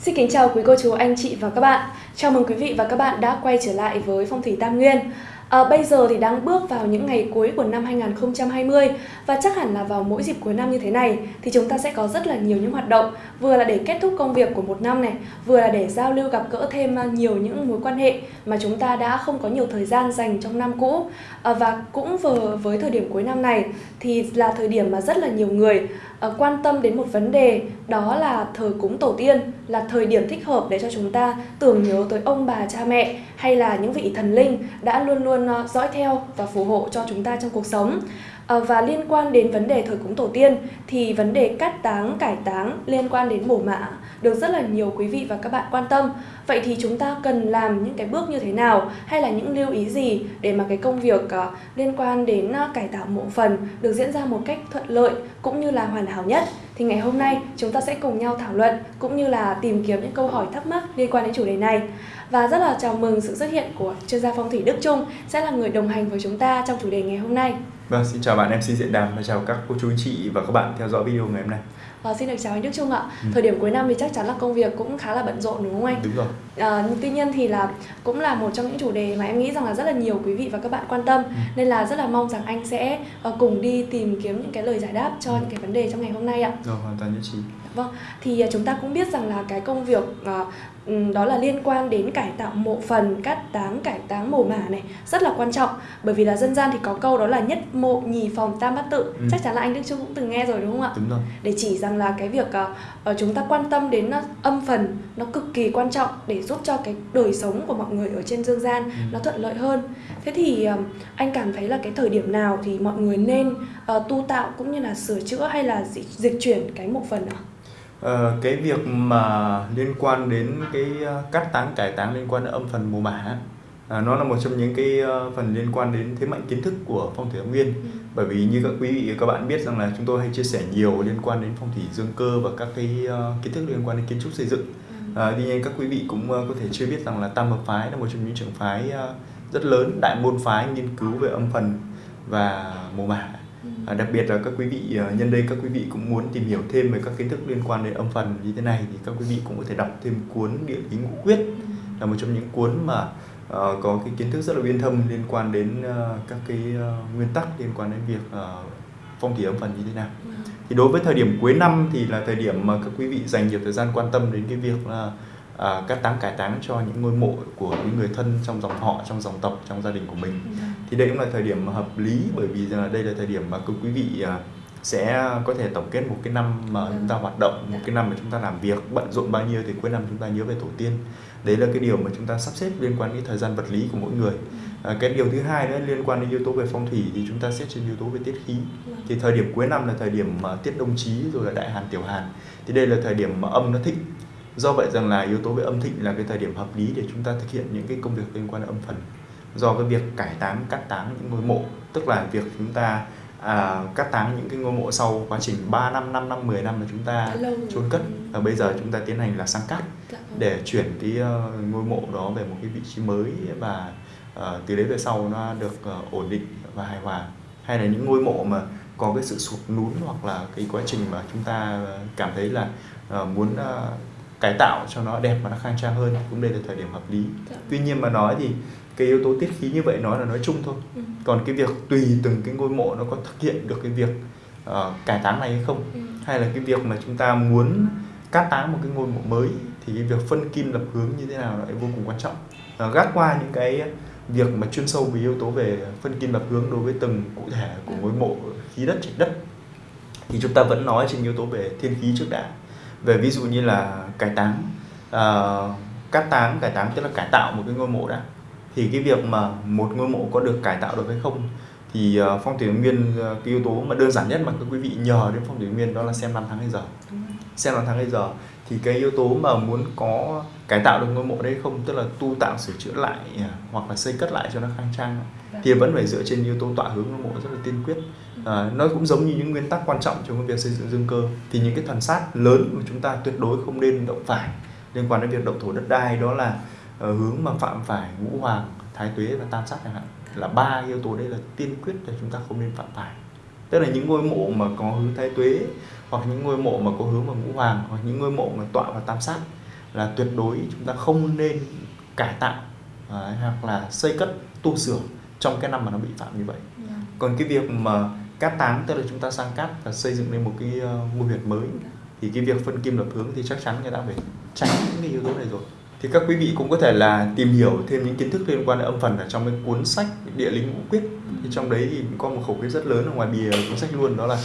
Xin kính chào quý cô chú, anh chị và các bạn. Chào mừng quý vị và các bạn đã quay trở lại với Phong thủy Tam Nguyên. À, bây giờ thì đang bước vào những ngày cuối của năm 2020 và chắc hẳn là vào mỗi dịp cuối năm như thế này thì chúng ta sẽ có rất là nhiều những hoạt động vừa là để kết thúc công việc của một năm này, vừa là để giao lưu gặp gỡ thêm à, nhiều những mối quan hệ mà chúng ta đã không có nhiều thời gian dành trong năm cũ. À, và cũng vừa với thời điểm cuối năm này thì là thời điểm mà rất là nhiều người Ờ, quan tâm đến một vấn đề đó là thờ cúng tổ tiên là thời điểm thích hợp để cho chúng ta tưởng nhớ tới ông bà cha mẹ hay là những vị thần linh đã luôn luôn ờ, dõi theo và phù hộ cho chúng ta trong cuộc sống. Ờ, và liên quan đến vấn đề thờ cúng tổ tiên thì vấn đề cắt táng, cải táng liên quan đến bổ mã được rất là nhiều quý vị và các bạn quan tâm. Vậy thì chúng ta cần làm những cái bước như thế nào hay là những lưu ý gì để mà cái công việc ờ, liên quan đến ờ, cải tạo mộ phần được diễn ra một cách thuận lợi cũng như là hoàn hảo nhất? Thì ngày hôm nay chúng ta sẽ cùng nhau thảo luận cũng như là tìm kiếm những câu hỏi thắc mắc liên quan đến chủ đề này. Và rất là chào mừng sự xuất hiện của chuyên gia phong thủy Đức Trung sẽ là người đồng hành với chúng ta trong chủ đề ngày hôm nay. Vâng, xin chào bạn MC Diện Đàm và chào các cô chú chị và các bạn theo dõi video ngày hôm nay. À, xin được chào anh Đức Trung ạ. Ừ. Thời điểm cuối năm thì chắc chắn là công việc cũng khá là bận rộn đúng không anh? Đúng rồi. À, tuy nhiên thì là cũng là một trong những chủ đề mà em nghĩ rằng là rất là nhiều quý vị và các bạn quan tâm ừ. nên là rất là mong rằng anh sẽ uh, cùng đi tìm kiếm những cái lời giải đáp cho ừ. những cái vấn đề trong ngày hôm nay ạ. Rồi, hoàn toàn nhất trí. Vâng, thì uh, chúng ta cũng biết rằng là cái công việc uh, đó là liên quan đến cải tạo mộ phần, cắt táng, cải táng mồ mả này rất là quan trọng bởi vì là dân gian thì có câu đó là nhất mộ nhì phòng tam bát tự ừ. chắc chắn là anh Đức Trung cũng từng nghe rồi đúng không ạ? Đúng rồi. Để chỉ rằng là cái việc uh, chúng ta quan tâm đến uh, âm phần nó cực kỳ quan trọng để giúp cho cái đời sống của mọi người ở trên dương gian ừ. nó thuận lợi hơn. Thế thì uh, anh cảm thấy là cái thời điểm nào thì mọi người nên uh, tu tạo cũng như là sửa chữa hay là dịch, dịch chuyển cái mộ phần ạ? Ờ, cái việc mà liên quan đến cái ờ, cắt táng cải táng liên quan đến âm phần mồ mả à, nó là một trong những cái ờ, phần liên quan đến thế mạnh kiến thức của phong thủy âm nguyên ừ. bởi vì như các quý vị các bạn biết rằng là chúng tôi hay chia sẻ nhiều liên quan đến phong thủy dương cơ và các cái uh, kiến thức liên quan đến kiến trúc xây dựng ừ. à, tuy nhiên các quý vị cũng uh, có thể chưa biết rằng là tam hợp phái là một trong những trường phái uh, rất lớn đại môn phái nghiên cứu về âm phần và mồ mả À, đặc biệt là các quý vị à, nhân đây các quý vị cũng muốn tìm hiểu thêm về các kiến thức liên quan đến âm phần như thế này thì các quý vị cũng có thể đọc thêm cuốn địa lý ngũ quyết là một trong những cuốn mà uh, có cái kiến thức rất là uyên thâm liên quan đến uh, các cái uh, nguyên tắc liên quan đến việc uh, phong thủy âm phần như thế nào. Thì đối với thời điểm cuối năm thì là thời điểm mà các quý vị dành nhiều thời gian quan tâm đến cái việc là à, cắt táng cải táng cho những ngôi mộ của những người thân trong dòng họ trong dòng tộc trong gia đình của mình. Ừ. thì đây cũng là thời điểm hợp lý bởi vì đây là thời điểm mà quý vị à, sẽ có thể tổng kết một cái năm mà ừ. chúng ta hoạt động một cái năm mà chúng ta làm việc bận rộn bao nhiêu thì cuối năm chúng ta nhớ về tổ tiên. Đấy là cái điều mà chúng ta sắp xếp liên quan đến thời gian vật lý của mỗi người. À, cái điều thứ hai nữa liên quan đến yếu tố về phong thủy thì chúng ta xét trên yếu tố về tiết khí. Thì thời điểm cuối năm là thời điểm mà tiết đông chí rồi là đại hàn tiểu hàn. Thì đây là thời điểm mà âm nó thịnh do vậy rằng là yếu tố về âm thịnh là cái thời điểm hợp lý để chúng ta thực hiện những cái công việc liên quan đến âm phần. Do cái việc cải táng cắt táng những ngôi mộ tức là việc chúng ta à, cắt táng những cái ngôi mộ sau quá trình 3 năm 5 năm 10 năm mà chúng ta chôn cất. và bây giờ chúng ta tiến hành là sang cắt dạ vâng. để chuyển cái uh, ngôi mộ đó về một cái vị trí mới và uh, từ đấy về sau nó được uh, ổn định và hài hòa. Hay là những ngôi mộ mà có cái sự sụt lún hoặc là cái quá trình mà chúng ta cảm thấy là uh, muốn uh, cải tạo cho nó đẹp và nó khang trang hơn cũng đây là thời điểm hợp lý dạ. tuy nhiên mà nói thì cái yếu tố tiết khí như vậy nói là nói chung thôi ừ. còn cái việc tùy từng cái ngôi mộ nó có thực hiện được cái việc uh, cải táng này hay không ừ. hay là cái việc mà chúng ta muốn cắt táng một cái ngôi mộ mới thì cái việc phân kim lập hướng như thế nào lại vô cùng quan trọng uh, gác qua những cái việc mà chuyên sâu về yếu tố về phân kim lập hướng đối với từng cụ thể của ngôi mộ khí đất trạch đất thì chúng ta vẫn nói trên yếu tố về thiên khí trước đã về ví dụ như là cải táng uh, cắt táng cải táng tức là cải tạo một cái ngôi mộ đã thì cái việc mà một ngôi mộ có được cải tạo được hay không thì uh, phong thủy nguyên uh, cái yếu tố mà đơn giản nhất mà các quý vị nhờ đến phong thủy nguyên đó là xem năm tháng hay giờ. Xem năm tháng hay giờ thì cái yếu tố mà muốn có cải tạo được ngôi mộ đấy không tức là tu tạo sửa chữa lại hoặc là xây cất lại cho nó khang trang thì vẫn phải dựa trên yếu tố tọa hướng ngôi mộ rất là tiên quyết à, nó cũng giống như những nguyên tắc quan trọng trong việc xây dựng dương cơ. Thì những cái thần sát lớn mà chúng ta tuyệt đối không nên động phải liên quan đến việc động thổ đất đai đó là uh, hướng mà phạm phải ngũ hoàng thái tuế và tam sát chẳng hạn. Là ba yếu tố đây là tiên quyết để chúng ta không nên phạm phải. Tức là những ngôi mộ mà có hướng thái tuế hoặc những ngôi mộ mà có hướng vào ngũ hoàng hoặc những ngôi mộ mà tọa vào tam sát là tuyệt đối chúng ta không nên cải tạo đấy, hoặc là xây cất tu sửa trong cái năm mà nó bị phạm như vậy. Vâng. còn cái việc mà cát táng tức là chúng ta sang cát và xây dựng lên một cái uh, ngôi huyệt mới. Thì cái việc phân kim lập hướng thì chắc chắn người ta phải tránh những cái yếu tố này rồi. Thì các quý vị cũng có thể là tìm hiểu thêm những kiến thức liên quan đến âm phần ở trong cái cuốn sách địa lý ngũ quyết. Thì trong đấy thì có một khẩu quyết rất lớn ở ngoài bìa cuốn sách luôn đó là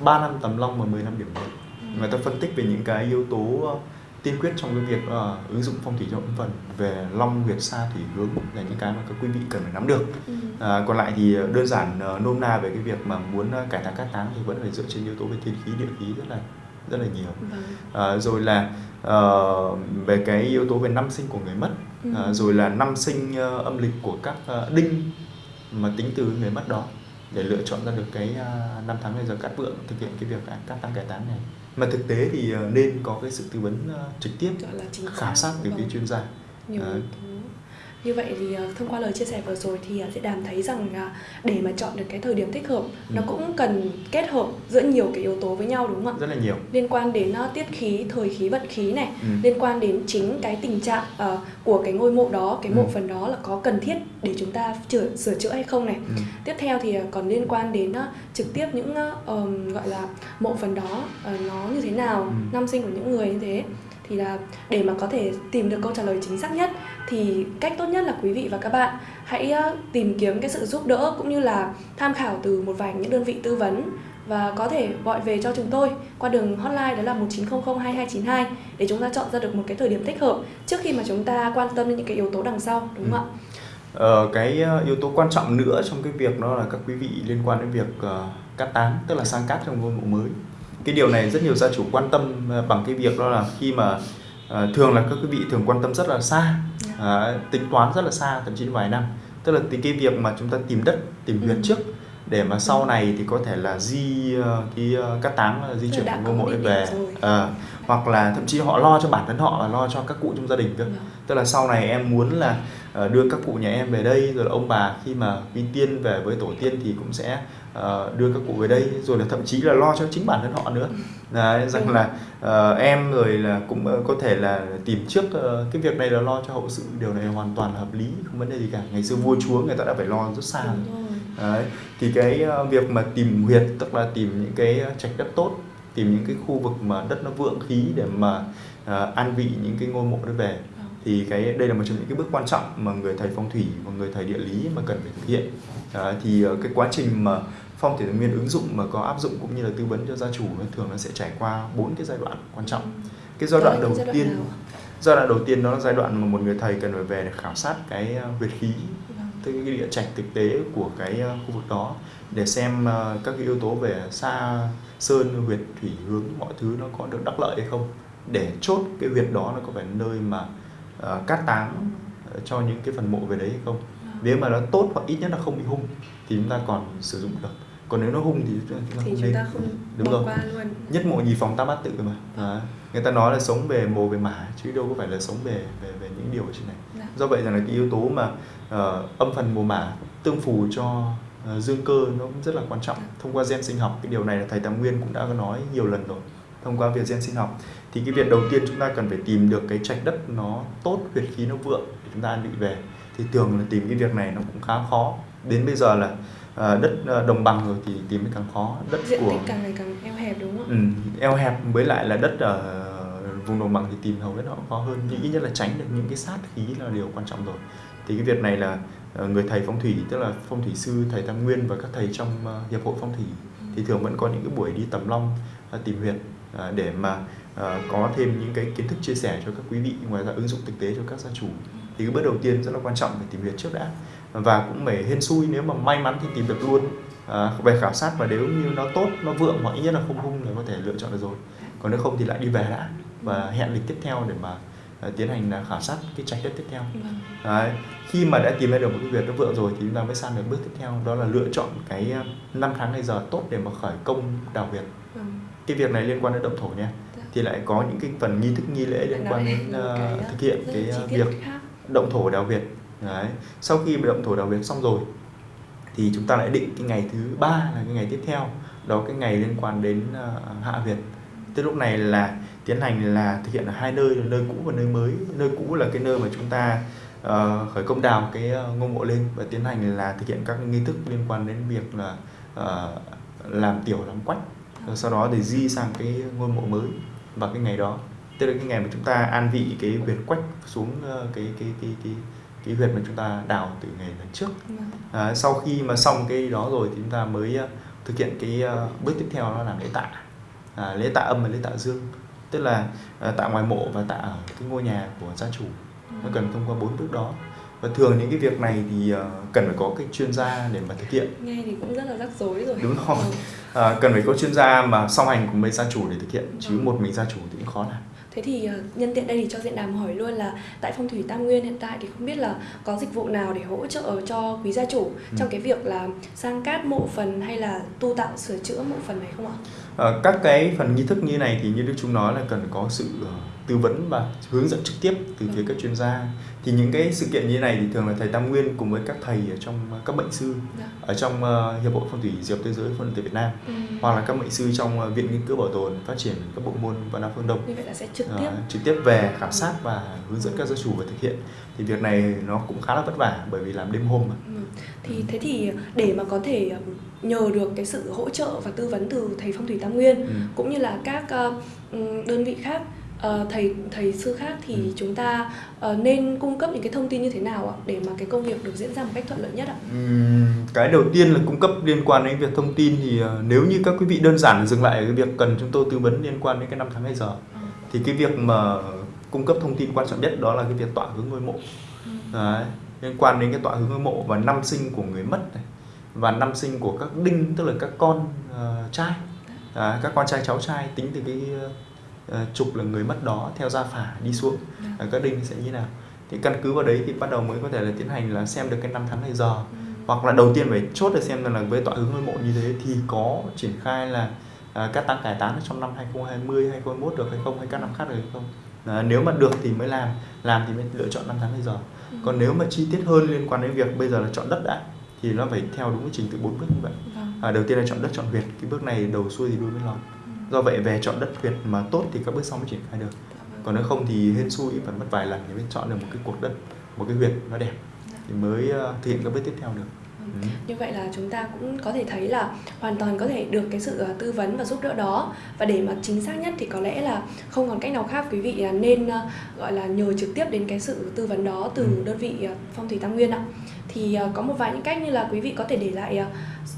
3 năm tầm long và 10 năm điểm mệnh người ta phân tích về những cái yếu tố ờ, tiên quyết trong cái việc uh, ứng dụng phong thủy âm phần về long huyệt sa thủy hướng là những cái mà các quý vị cần phải nắm được Ừ. À, còn lại thì đơn giản uh, nôm na về cái việc mà muốn uh, cải tạo cát táng thì vẫn phải dựa trên yếu tố về thiên khí địa khí rất là rất là nhiều à, rồi là ờ, về cái yếu tố về năm sinh của người mất Ừ. à, rồi là năm sinh ờ, âm lịch của các ờ, đinh mà tính từ người mất đó để lựa chọn ra được cái ờ, năm tháng ngày giờ cát vượng thực hiện cái việc cát táng cải táng này mà thực tế thì ờ, nên có cái sự tư vấn ờ, trực tiếp khảo sát từ Vâng. chuyên gia nhiều. Như vậy thì ờ, thông qua lời chia sẻ vừa rồi thì ờ, sẽ đàm thấy rằng là để mà chọn được cái thời điểm thích hợp nó Ừ. cũng cần kết hợp giữa nhiều cái yếu tố với nhau đúng không ạ rất là nhiều liên quan đến ờ, tiết khí thời khí vận khí này ừ. liên quan đến chính cái tình trạng của cái ngôi mộ đó cái mộ Ừ. phần đó là có cần thiết để chúng ta sửa, sửa chữa hay không này Ừ. tiếp theo thì còn liên quan đến trực tiếp những gọi là mộ phần đó nó như thế nào Ừ. năm sinh của những người như thế thì là để mà có thể tìm được câu trả lời chính xác nhất thì cách tốt nhất là quý vị và các bạn hãy tìm kiếm cái sự giúp đỡ cũng như là tham khảo từ một vài những đơn vị tư vấn và có thể gọi về cho chúng tôi qua đường hotline đó là 1900 2292 để chúng ta chọn ra được một cái thời điểm thích hợp trước khi mà chúng ta quan tâm đến những cái yếu tố đằng sau đúng không ạ? Ừ. Ờ, cái yếu tố quan trọng nữa trong cái việc đó là các quý vị liên quan đến việc uh, cắt tán tức là sang cát trong ngôi mộ mới cái điều này rất nhiều gia chủ quan tâm ờ, bằng cái việc đó là khi mà ờ, thường là các quý vị thường quan tâm rất là xa Dạ. ờ, tính toán rất là xa thậm chí vài năm tức là cái việc mà chúng ta tìm đất tìm huyệt Ừ. trước để mà sau Ừ. này thì có thể là di ờ, cái cát táng di chuyển ngôi mộ về. Ờ, hoặc là thậm chí họ lo cho bản thân họ và lo cho các cụ trong gia đình cơ Vâng. tức là sau này em muốn là đưa các cụ nhà em về đây rồi là ông bà khi mà quy tiên về với tổ tiên thì cũng sẽ ờ, đưa các cụ về đây rồi là thậm chí là lo cho chính bản thân họ nữa Đấy, rằng Đúng. là ờ, em rồi là cũng ờ, có thể là tìm trước ờ, cái việc này là lo cho hậu sự điều này hoàn toàn là hợp lý không vấn đề gì cả ngày xưa vua chúa người ta đã phải lo rất xa rồi. Đấy. Thì cái ờ, việc mà tìm huyệt tức là tìm những cái trạch đất tốt, tìm những cái khu vực mà đất nó vượng khí để mà ờ, an vị những cái ngôi mộ đó về. Vâng. Thì cái đây là một trong những cái bước quan trọng mà người thầy phong thủy và người thầy địa lý mà cần phải thực hiện. Đấy, thì cái quá trình mà phong thủy nguyên ứng dụng mà có áp dụng cũng như là tư vấn cho gia chủ thường nó sẽ trải qua bốn cái giai đoạn quan trọng. Cái giai đoạn đầu giai tiên giai đoạn đầu tiên đó là giai đoạn mà một người thầy cần phải về để khảo sát cái ờ, huyệt khí Vâng. tức cái địa trạch thực tế của cái ờ, khu vực đó để xem ờ, các cái yếu tố về xa sơn huyệt thủy hướng mọi thứ nó có được đắc lợi hay không. Để chốt cái huyệt đó nó có phải nơi mà ờ, cát táng ờ, cho những cái phần mộ về đấy hay không. Nếu mà nó tốt hoặc ít nhất là không bị hung thì chúng ta còn sử dụng được còn nếu nó hung thì chúng ta thì không chúng nên ta không Đúng bỏ rồi. qua luôn. Nhất mộ nhì phòng tam bát tự mà. Đấy. người ta nói là sống về mồ về mả chứ đâu có phải là sống về về về những điều ở trên này. Dạ. do vậy rằng là cái yếu tố mà ờ, âm phần mồ mả tương phù cho ờ, dương cơ nó cũng rất là quan trọng. Thông qua gen sinh học cái điều này là thầy Tam Nguyên cũng đã nói nhiều lần rồi. Thông qua việc gen sinh học thì cái việc đầu tiên chúng ta cần phải tìm được cái trạch đất nó tốt huyệt khí nó vượng để chúng ta an vị về. Thì thường là tìm cái việc này nó cũng khá khó. Đến bây giờ là ờ, đất ờ, đồng bằng rồi thì tìm mới càng khó. Đất diện của tích càng ngày càng eo hẹp đúng không ạ? Ừ, eo hẹp với lại là đất ở vùng đồng bằng thì tìm hầu hết nó cũng khó hơn. Nhưng ít nhất là tránh được những cái sát khí là điều quan trọng rồi. Thì cái việc này là ờ, người thầy phong thủy tức là phong thủy sư thầy tam nguyên và các thầy trong hiệp hội phong thủy thì thường vẫn có những cái buổi đi tầm long tìm huyệt để mà có thêm những cái kiến thức chia sẻ cho các quý vị ngoài ra ứng dụng thực tế cho các gia chủ. Thì cái bước đầu tiên rất là quan trọng phải tìm huyệt trước đã và cũng phải hên xui nếu mà may mắn thì tìm được luôn à, về khảo sát và nếu như nó tốt nó vượng hoặc ít nhất là không hung là có thể lựa chọn được rồi còn nếu không thì lại đi về đã và hẹn lịch tiếp theo để mà à, tiến hành là khảo sát cái trạch đất tiếp theo Vâng. Đấy. khi mà đã tìm ra được một cái việc nó vượng rồi thì chúng ta mới sang được bước tiếp theo đó là lựa chọn cái à, năm tháng ngày giờ tốt để mà khởi công đào huyệt Vâng. cái việc này liên quan đến động thổ nha Dạ. thì lại có những cái phần nghi thức nghi lễ liên quan đến cái, thực hiện cái tiết việc động thổ đào huyệt đấy. Sau khi động thổ đào việc xong rồi thì chúng ta lại định cái ngày thứ ba là cái ngày tiếp theo đó cái ngày liên quan đến uh, hạ việt. tức lúc này là tiến hành là thực hiện ở hai nơi là nơi cũ và nơi mới. Nơi cũ là cái nơi mà chúng ta uh, khởi công đào cái uh, ngôi mộ lên và tiến hành là thực hiện các nghi thức liên quan đến việc là uh, làm tiểu làm quách. Rồi sau đó để di sang cái ngôi mộ mới vào cái ngày đó. Tức là cái ngày mà chúng ta an vị cái việt quách xuống uh, cái cái cái cái cái huyệt mà chúng ta đào từ ngày lần trước. Vâng. à, sau khi mà xong cái đó rồi thì chúng ta mới uh, thực hiện cái uh, bước tiếp theo đó là lễ tạ. À, lễ tạ âm và lễ tạ dương. Tức là uh, tạ ngoài mộ và tạ ở cái ngôi nhà của gia chủ. Nó cần thông qua bốn bước đó. Và thường những cái việc này thì cần phải có cái chuyên gia để mà thực hiện. Nghe thì cũng rất là rắc rối rồi. Đúng rồi. Ừ. uh, cần phải có chuyên gia mà song hành cùng với gia chủ để thực hiện. Chứ ừ. một mình gia chủ thì cũng khó làm Thế thì ờ, nhân tiện đây thì cho diện đàm hỏi luôn là tại phong thủy Tam Nguyên hiện tại thì không biết là có dịch vụ nào để hỗ trợ cho quý gia chủ ừ. trong cái việc là sang cát mộ phần hay là tu tạo sửa chữa mộ phần này không ạ? À, các cái phần nghi thức như này thì như Đức Chúng nói là cần có sự tư vấn và hướng dẫn trực tiếp từ phía các chuyên gia. Thì những cái sự kiện như này thì thường là thầy Tam Nguyên cùng với các thầy ở trong các bệnh sư dạ. ở trong hiệp hội phong thủy diệp thế giới phong thủy Việt Nam ừ. hoặc là các bệnh sư trong viện nghiên cứu bảo tồn phát triển các bộ môn văn nam phương đông. Như vậy là sẽ trực tiếp. Trực tiếp về khảo sát và hướng dẫn các gia chủ và thực hiện. Thì việc này nó cũng khá là vất vả bởi vì làm đêm hôm mà. Ừ. thì thế thì để mà có thể nhờ được cái sự hỗ trợ và tư vấn từ thầy phong thủy Tam Nguyên ừ. cũng như là các uh, đơn vị khác uh, thầy thầy sư khác thì ừ. chúng ta uh, nên cung cấp những cái thông tin như thế nào ạ để mà cái công việc được diễn ra một cách thuận lợi nhất ạ? Uhm, cái đầu tiên là cung cấp liên quan đến việc thông tin thì uh, nếu như các quý vị đơn giản dừng lại cái việc cần chúng tôi tư vấn liên quan đến cái năm tháng ngày giờ ừ. thì cái việc mà cung cấp thông tin quan trọng nhất đó là cái việc tọa hướng ngôi mộ ừ. Đấy, liên quan đến cái tọa hướng ngôi mộ và năm sinh của người mất này và năm sinh của các đinh tức là các con uh, trai à, các con trai cháu trai tính từ cái uh, trục là người mất đó theo gia phả đi xuống. Uh, các đinh sẽ như thế nào? Thì căn cứ vào đấy thì bắt đầu mới có thể là tiến hành là xem được cái năm tháng ngày giờ. Ừ. hoặc là đầu tiên phải chốt để xem là với tọa hướng ngôi mộ như thế thì có triển khai là uh, các tăng cải tán trong năm 2020 2021 được hay không? Hay các năm khác được hay không? À, nếu mà được thì mới làm. Làm thì mới lựa chọn năm tháng ngày giờ. Ừ. còn nếu mà chi tiết hơn liên quan đến việc bây giờ là chọn đất đã thì nó phải theo đúng cái trình tự bốn bước như vậy vâng. à, đầu tiên là chọn đất chọn huyệt cái bước này đầu xuôi thì đuôi mới lòng ừ. do vậy về chọn đất huyệt mà tốt thì các bước sau mới triển khai được dạ vâng. còn nếu không thì hên xui phải mất vài lần để mới chọn được một cái cuộc đất một cái huyệt nó đẹp dạ. thì mới uh, thực hiện các bước tiếp theo được Ừ. Như vậy là chúng ta cũng có thể thấy là hoàn toàn có thể được cái sự ờ, tư vấn và giúp đỡ đó và để mà chính xác nhất thì có lẽ là không còn cách nào khác quý vị nên ờ, gọi là nhờ trực tiếp đến cái sự tư vấn đó từ ừ. đơn vị ờ, phong thủy tam nguyên ạ thì có một vài những cách như là quý vị có thể để lại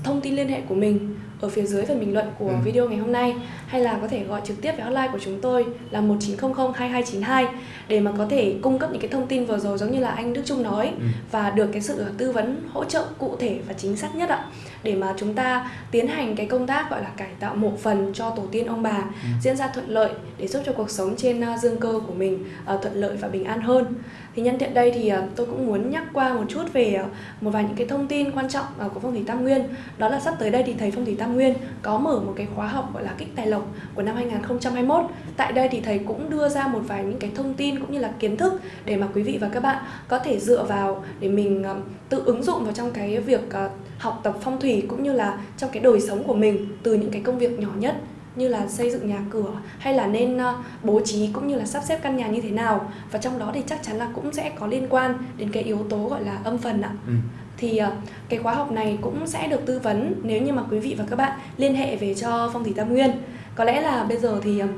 thông tin liên hệ của mình ở phía dưới phần bình luận của ừ. video ngày hôm nay hay là có thể gọi trực tiếp về hotline của chúng tôi là 1900 2292 để mà có thể cung cấp những cái thông tin vừa rồi giống như là anh Đức Trung nói ừ. và được cái sự tư vấn hỗ trợ cụ thể và chính xác nhất ạ để mà chúng ta tiến hành cái công tác gọi là cải tạo mộ phần cho tổ tiên ông bà ừ. diễn ra thuận lợi để giúp cho cuộc sống trên à, dương cơ của mình uh, thuận lợi và bình an hơn. Thì nhân tiện đây thì uh, tôi cũng muốn nhắc qua một chút về một vài những cái thông tin quan trọng của phong thủy tam nguyên. Đó là sắp tới đây thì thầy phong thủy tam nguyên có mở một cái khóa học gọi là kích tài lộc của năm 2021 tại đây thì thầy cũng đưa ra một vài những cái thông tin cũng như là kiến thức để mà quý vị và các bạn có thể dựa vào để mình tự ứng dụng vào trong cái việc học tập phong thủy cũng như là trong cái đời sống của mình từ những cái công việc nhỏ nhất như là xây dựng nhà cửa hay là nên uh, bố trí cũng như là sắp xếp căn nhà như thế nào và trong đó thì chắc chắn là cũng sẽ có liên quan đến cái yếu tố gọi là âm phần ạ. Ừ. Thì uh, cái khóa học này cũng sẽ được tư vấn nếu như mà quý vị và các bạn liên hệ về cho Phong thủy Tam Nguyên. Có lẽ là bây giờ thì uh,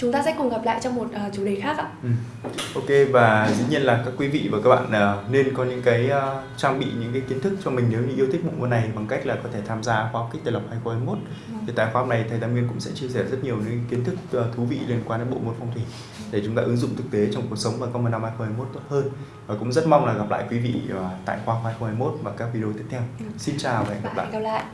chúng ta sẽ cùng gặp lại trong một uh, chủ đề khác ạ. Ừ. Ok và dĩ nhiên là các quý vị và các bạn uh, nên có những cái uh, trang bị những cái kiến thức cho mình nếu như yêu thích bộ môn này bằng cách là có thể tham gia khóa học kích tài lộc 2021. Ừ. Thì tại khóa học này thầy Tam Nguyên cũng sẽ chia sẻ rất nhiều những kiến thức uh, thú vị liên quan đến bộ môn phong thủy để chúng ta ứng dụng thực tế trong cuộc sống và công năm 2021 tốt hơn. Và cũng rất mong là gặp lại quý vị uh, tại khóa 2021 và các video tiếp theo. Ừ. Xin chào và hẹn gặp lại. Gặp lại.